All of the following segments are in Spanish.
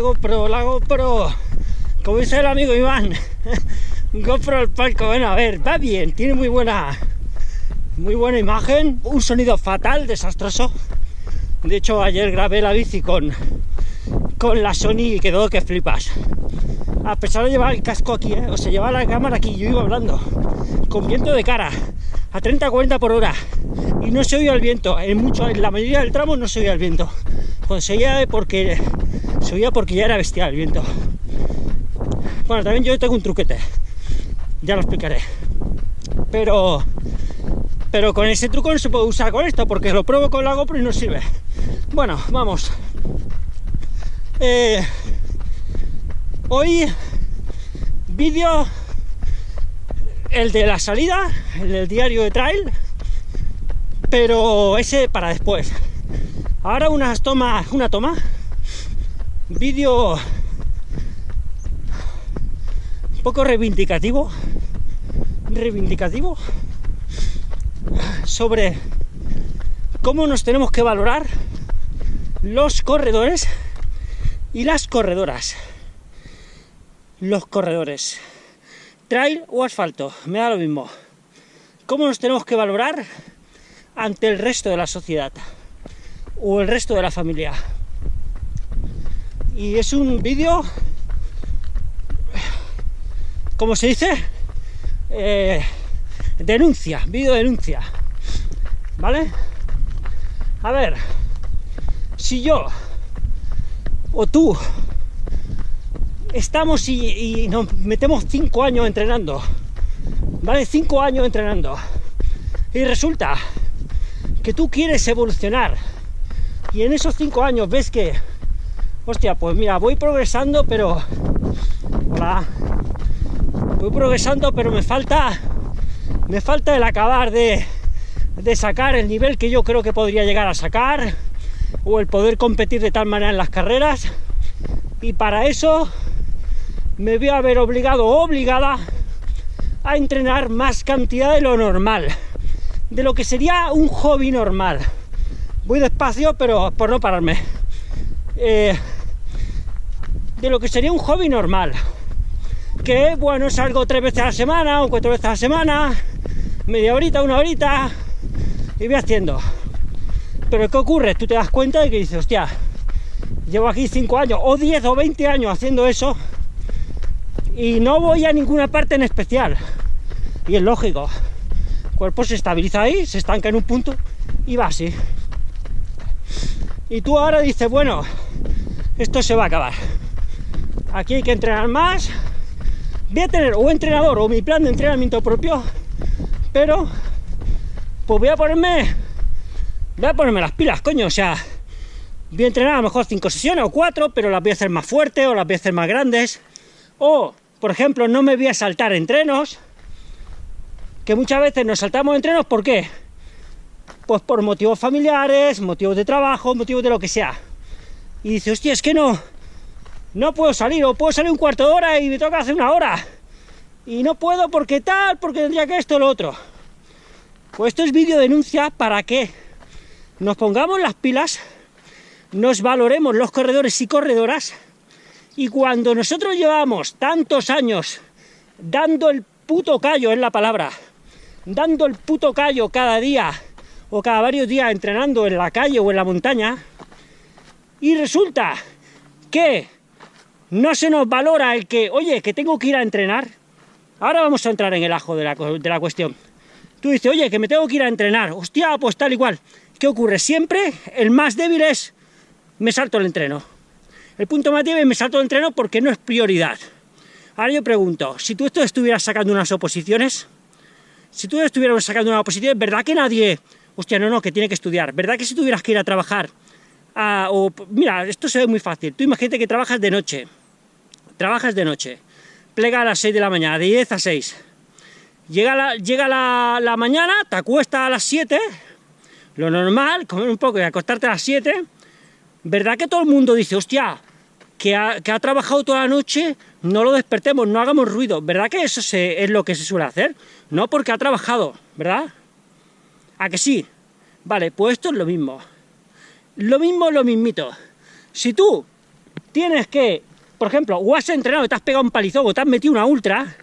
GoPro, la GoPro. Como dice el amigo Iván, GoPro al palco. Bueno, a ver, va bien, tiene muy buena, muy buena imagen, un sonido fatal, desastroso. De hecho, ayer grabé la bici con, con la Sony y quedó que flipas. A pesar de llevar el casco aquí, ¿eh? o sea, llevar la cámara aquí, yo iba hablando, con viento de cara, a 30-40 por hora, y no se oía el viento. En, mucho, en la mayoría del tramo no se oía el viento. Oía porque, se oía porque ya era bestial el viento. Bueno, también yo tengo un truquete, ya lo explicaré. Pero, pero con ese truco no se puede usar con esto, porque lo pruebo con la GoPro y no sirve. Bueno, vamos. Eh, hoy vídeo el de la salida, el del diario de trail, pero ese para después. Ahora unas tomas, una toma, vídeo un poco reivindicativo, reivindicativo sobre cómo nos tenemos que valorar los corredores y las corredoras. Los corredores. Trail o asfalto, me da lo mismo. ¿Cómo nos tenemos que valorar ante el resto de la sociedad? O el resto de la familia. Y es un vídeo, como se dice, eh, denuncia, vídeo denuncia. ¿Vale? A ver, si yo o tú estamos y, nos metemos cinco años entrenando, ¿vale? Cinco años entrenando. Y resulta que tú quieres evolucionar y en esos cinco años ves que, hostia, pues mira, voy progresando, pero... Hola. Voy progresando, pero me falta... Me falta el acabar de, de sacar el nivel que yo creo que podría llegar a sacar o el poder competir de tal manera en las carreras y para eso me voy a ver obligado o obligada a entrenar más cantidad de lo normal, de lo que sería un hobby normal. Voy despacio, pero por no pararme. Eh, de lo que sería un hobby normal. Que bueno, salgo tres veces a la semana o cuatro veces a la semana, media horita, una horita, y voy haciendo. Pero ¿qué ocurre? Tú te das cuenta de que dices, hostia, llevo aquí cinco años, o 10 o 20 años haciendo eso, y no voy a ninguna parte en especial. Y es lógico. El cuerpo se estabiliza ahí, se estanca en un punto y va así. Y tú ahora dices, bueno, esto se va a acabar. Aquí hay que entrenar más. Voy a tener un entrenador o mi plan de entrenamiento propio, pero pues voy a ponerme voy a ponerme las pilas, coño, o sea, voy a entrenar a lo mejor cinco sesiones o cuatro, pero las voy a hacer más fuertes o las voy a hacer más grandes. O por ejemplo, no me voy a saltar entrenos, que muchas veces nos saltamos entrenos, ¿por qué? Pues por motivos familiares, motivos de trabajo, motivos de lo que sea. Y dice, hostia, es que no, no puedo salir, o puedo salir un cuarto de hora y me toca hacer una hora. Y no puedo porque tal, porque tendría que esto o lo otro. Pues esto es vídeo denuncia para que nos pongamos las pilas, nos valoremos los corredores y corredoras, y cuando nosotros llevamos tantos años dando el puto callo, es la palabra, dando el puto callo cada día o cada varios días entrenando en la calle o en la montaña, y resulta que no se nos valora el que, oye, que tengo que ir a entrenar, ahora vamos a entrar en el ajo de la, de la cuestión. Tú dices, oye, que me tengo que ir a entrenar, hostia, pues tal igual. ¿Qué ocurre? Siempre el más débil es, me salto el entreno. El punto más débil me salto el entreno porque no es prioridad. Ahora yo pregunto, si tú esto estuvieras sacando unas oposiciones, si tú estuvieras sacando una oposición, ¿verdad que nadie, hostia, no, no, que tiene que estudiar, ¿verdad que si tuvieras que ir a trabajar, o, mira, esto se ve muy fácil, tú imagínate que trabajas de noche, trabajas de noche, plega a las 6 de la mañana, de 10 a 6, llega la, llega la, mañana, te acuestas a las 7, lo normal, comer un poco y acostarte a las 7, ¿verdad que todo el mundo dice, hostia, que ha, trabajado toda la noche, no lo despertemos, no hagamos ruido. ¿Verdad que eso es lo que se suele hacer? No porque ha trabajado, ¿verdad? ¿A que sí? Vale, pues esto es lo mismo. Lo mismo, lo mismito. Si tú tienes que, por ejemplo, o has entrenado te has pegado un palizón o te has metido una ultra,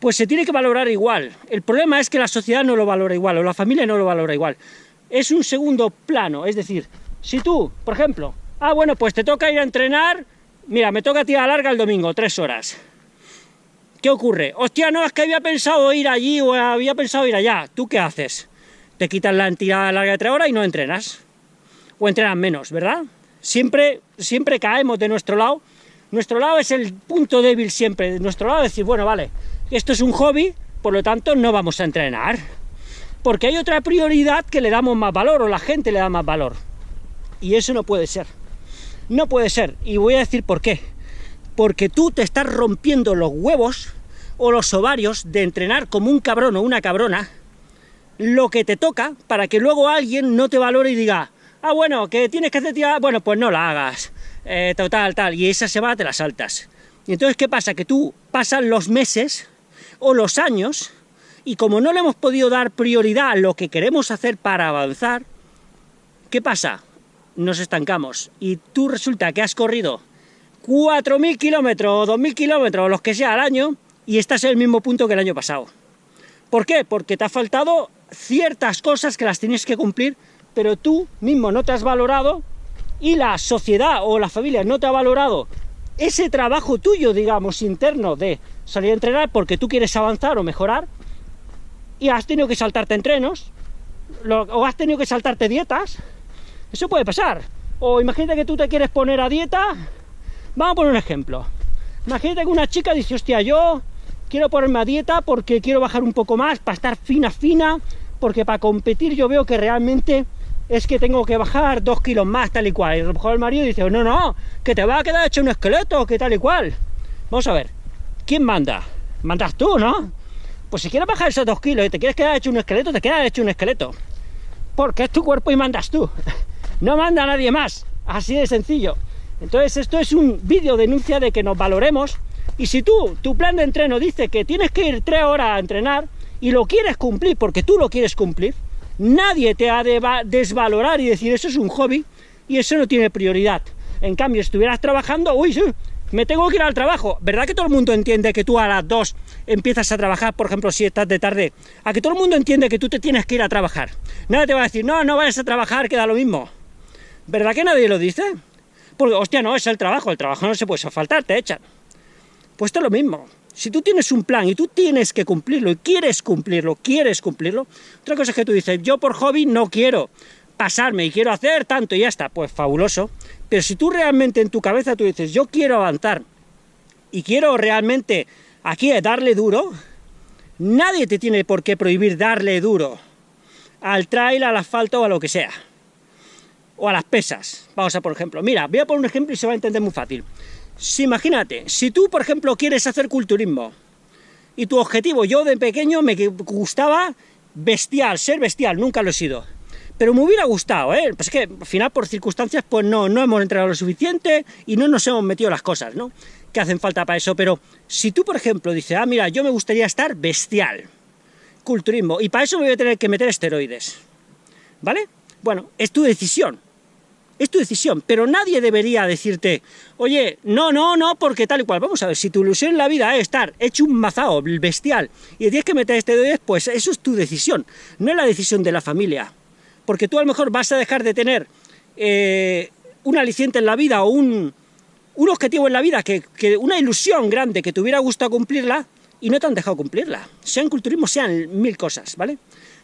pues se tiene que valorar igual. El problema es que la sociedad no lo valora igual, o la familia no lo valora igual. Es un segundo plano, es decir, si tú, por ejemplo, ah, bueno, pues te toca ir a entrenar, mira, me toca tirar larga el domingo, tres horas. ¿Qué ocurre? Hostia, no, es que había pensado ir allí o había pensado ir allá. ¿Tú qué haces? Te quitas la tirada larga de tres horas y no entrenas. O entrenas menos, ¿verdad? Siempre, siempre caemos de nuestro lado. Nuestro lado es el punto débil siempre. Nuestro lado es decir, bueno, vale, esto es un hobby, por lo tanto no vamos a entrenar. Porque hay otra prioridad que le damos más valor o la gente le da más valor. Y eso no puede ser. No puede ser. Y voy a decir por qué porque tú te estás rompiendo los huevos o los ovarios de entrenar como un cabrón o una cabrona lo que te toca para que luego alguien no te valore y diga, ah, bueno, que tienes que hacer tía, bueno, pues no la hagas, eh, total, tal, y esa semana te la saltas. Y entonces, ¿qué pasa? Que tú pasan los meses o los años y como no le hemos podido dar prioridad a lo que queremos hacer para avanzar, ¿qué pasa? Nos estancamos y tú resulta que has corrido 4.000 kilómetros o 2.000 kilómetros, los que sea al año, y estás en el mismo punto que el año pasado. ¿Por qué? Porque te ha faltado ciertas cosas que las tienes que cumplir, pero tú mismo no te has valorado y la sociedad o la familia no te ha valorado ese trabajo tuyo, digamos, interno de salir a entrenar porque tú quieres avanzar o mejorar y has tenido que saltarte entrenos o has tenido que saltarte dietas. Eso puede pasar. O imagínate que tú te quieres poner a dieta Vamos a poner un ejemplo. Imagínate que una chica dice, hostia, yo quiero ponerme a dieta porque quiero bajar un poco más, para estar fina, fina, porque para competir yo veo que realmente es que tengo que bajar dos kilos más, tal y cual. Y a lo mejor el marido dice, no, no, que te va a quedar hecho un esqueleto, que tal y cual. Vamos a ver, ¿quién manda? Mandas tú, ¿no? Pues si quieres bajar esos dos kilos y te quieres quedar hecho un esqueleto, te quedas hecho un esqueleto. Porque es tu cuerpo y mandas tú. No manda nadie más. Así de sencillo. Entonces esto es un vídeo denuncia de que nos valoremos y si tú, tu plan de entreno dice que tienes que ir tres horas a entrenar y lo quieres cumplir porque tú lo quieres cumplir, nadie te ha de desvalorar y decir eso es un hobby y eso no tiene prioridad. En cambio, si estuvieras trabajando, uy, me tengo que ir al trabajo. ¿Verdad que todo el mundo entiende que tú a las dos empiezas a trabajar, por ejemplo, si estás de tarde? A que todo el mundo entiende que tú te tienes que ir a trabajar. Nadie te va a decir, no, no vayas a trabajar, queda lo mismo. ¿Verdad que nadie lo dice? Porque, hostia, no, es el trabajo, el trabajo no se puede faltar, te echan. Pues esto es lo mismo. Si tú tienes un plan y tú tienes que cumplirlo y quieres cumplirlo, quieres cumplirlo, otra cosa es que tú dices, yo por hobby no quiero pasarme y quiero hacer tanto y ya está, pues fabuloso. Pero si tú realmente en tu cabeza tú dices, yo quiero avanzar y quiero realmente aquí darle duro, nadie te tiene por qué prohibir darle duro al trail, al asfalto o a lo que sea o a las pesas. Vamos a por ejemplo. Mira, voy a poner un ejemplo y se va a entender muy fácil. Si imagínate, si tú, por ejemplo, quieres hacer culturismo y tu objetivo, yo de pequeño me gustaba bestial, ser bestial, nunca lo he sido. Pero me hubiera gustado, ¿eh? Pues es que al final por circunstancias pues no, no hemos entrenado lo suficiente y no nos hemos metido las cosas, ¿no? Que hacen falta para eso. Pero si tú, por ejemplo, dices, ah, mira, yo me gustaría estar bestial, culturismo, y para eso me voy a tener que meter esteroides, ¿vale? Bueno, es tu decisión es tu decisión, pero nadie debería decirte, oye, no, no, no, porque tal y cual. Vamos a ver, si tu ilusión en la vida es estar hecho un mazao bestial y tienes que meter este dedo, pues eso es tu decisión, no es la decisión de la familia. Porque tú a lo mejor vas a dejar de tener eh, un aliciente en la vida o un, objetivo en la vida, que, que, una ilusión grande que te hubiera gustado cumplirla y no te han dejado cumplirla. Sean culturismo, sean mil cosas, ¿vale?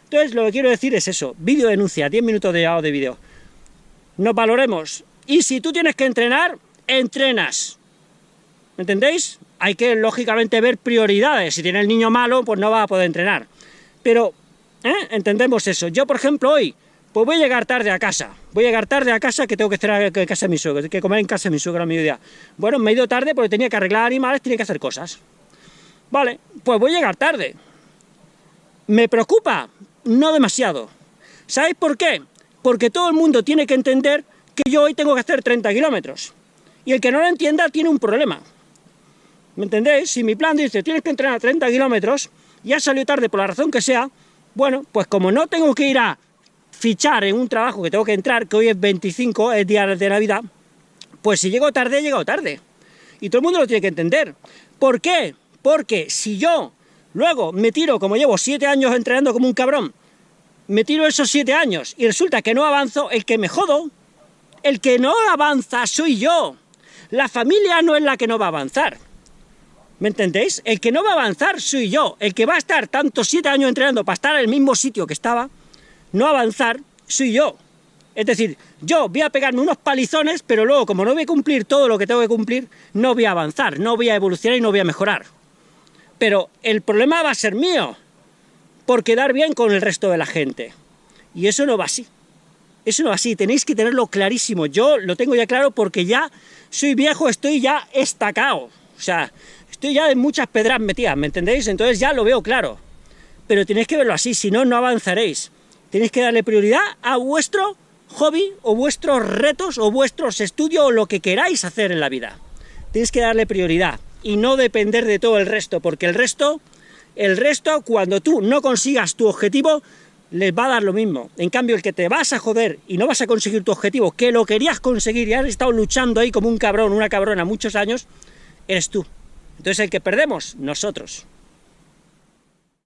Entonces lo que quiero decir es eso, vídeo denuncia, 10 minutos de, de vídeo nos valoremos. Y si tú tienes que entrenar, entrenas. ¿Me entendéis? Hay que, lógicamente, ver prioridades. Si tiene el niño malo, pues no va a poder entrenar. Pero, ¿eh? Entendemos eso. Yo, por ejemplo, hoy, pues voy a llegar tarde a casa. Voy a llegar tarde a casa que tengo que cenar en casa de mi suegro, que comer en casa de mi suegro a mediodía. Bueno, me he ido tarde porque tenía que arreglar animales, tenía que hacer cosas. Vale, pues voy a llegar tarde. ¿Me preocupa? No demasiado. ¿Sabéis por qué? Porque todo el mundo tiene que entender que yo hoy tengo que hacer 30 kilómetros. Y el que no lo entienda tiene un problema. ¿Me entendéis? Si mi plan dice, tienes que entrenar 30 kilómetros, ya salió tarde por la razón que sea, bueno, pues como no tengo que ir a fichar en un trabajo que tengo que entrar, que hoy es 25, es día de Navidad, Pues si llego tarde, he llegado tarde. Y todo el mundo lo tiene que entender. ¿Por qué? Porque si yo luego me tiro, como llevo siete años entrenando como un cabrón, me tiro esos siete años y resulta que no avanzo, el que me jodo, el que no avanza soy yo. La familia no es la que no va a avanzar. ¿Me entendéis? El que no va a avanzar soy yo. El que va a estar tantos siete años entrenando para estar en el mismo sitio que estaba, no avanzar, soy yo. Es decir, yo voy a pegarme unos palizones, pero luego, como no voy a cumplir todo lo que tengo que cumplir, no voy a avanzar, no voy a evolucionar y no voy a mejorar. Pero el problema va a ser mío, por quedar bien con el resto de la gente. Y eso no va así. Eso no va así, tenéis que tenerlo clarísimo. Yo lo tengo ya claro porque ya soy viejo, estoy ya estacado. O sea, estoy ya en muchas pedras metidas, ¿me entendéis? Entonces ya lo veo claro. Pero tenéis que verlo así, si no, no avanzaréis. Tenéis que darle prioridad a vuestro hobby o vuestros retos o vuestros estudios o lo que queráis hacer en la vida. Tenéis que darle prioridad y no depender de todo el resto, porque el resto, el resto, cuando tú no consigas tu objetivo, les va a dar lo mismo. En cambio, el que te vas a joder y no vas a conseguir tu objetivo, que lo querías conseguir y has estado luchando ahí como un cabrón, una cabrona muchos años, eres tú. Entonces el que perdemos, nosotros.